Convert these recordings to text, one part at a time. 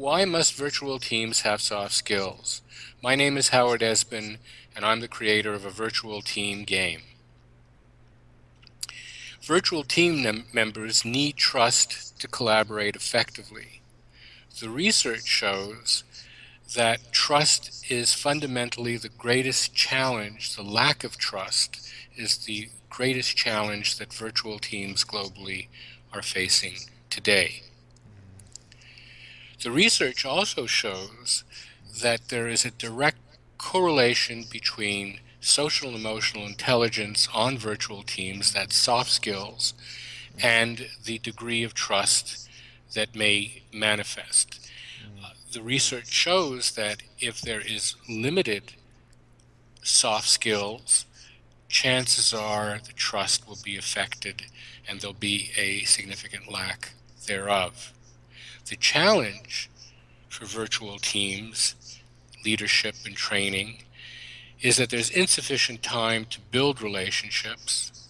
Why must virtual teams have soft skills? My name is Howard Esbin, and I'm the creator of a virtual team game. Virtual team members need trust to collaborate effectively. The research shows that trust is fundamentally the greatest challenge, the lack of trust is the greatest challenge that virtual teams globally are facing today. The research also shows that there is a direct correlation between social and emotional intelligence on virtual teams, that's soft skills, and the degree of trust that may manifest. Uh, the research shows that if there is limited soft skills, chances are the trust will be affected and there'll be a significant lack thereof. The challenge for virtual teams, leadership and training, is that there's insufficient time to build relationships.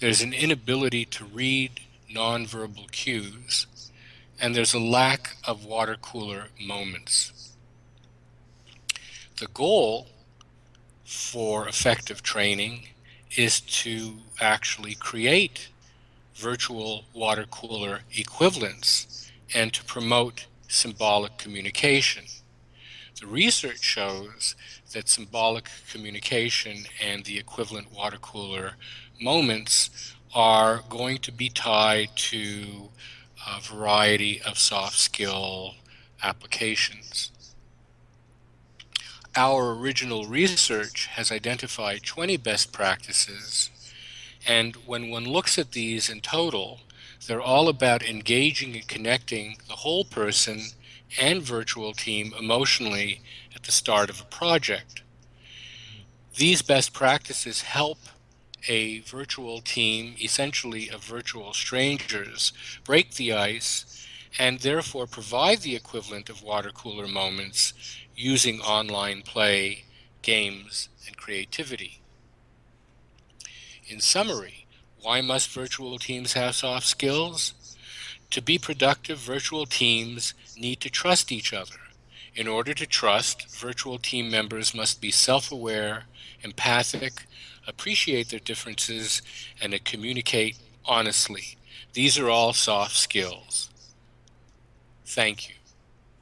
There's an inability to read nonverbal cues, and there's a lack of water cooler moments. The goal for effective training is to actually create virtual water cooler equivalents and to promote symbolic communication. The research shows that symbolic communication and the equivalent water cooler moments are going to be tied to a variety of soft skill applications. Our original research has identified 20 best practices, and when one looks at these in total, they're all about engaging and connecting the whole person and virtual team emotionally at the start of a project. These best practices help a virtual team, essentially of virtual strangers, break the ice and therefore provide the equivalent of water cooler moments using online play, games, and creativity. In summary, why must virtual teams have soft skills? To be productive, virtual teams need to trust each other. In order to trust, virtual team members must be self-aware, empathic, appreciate their differences, and communicate honestly. These are all soft skills. Thank you.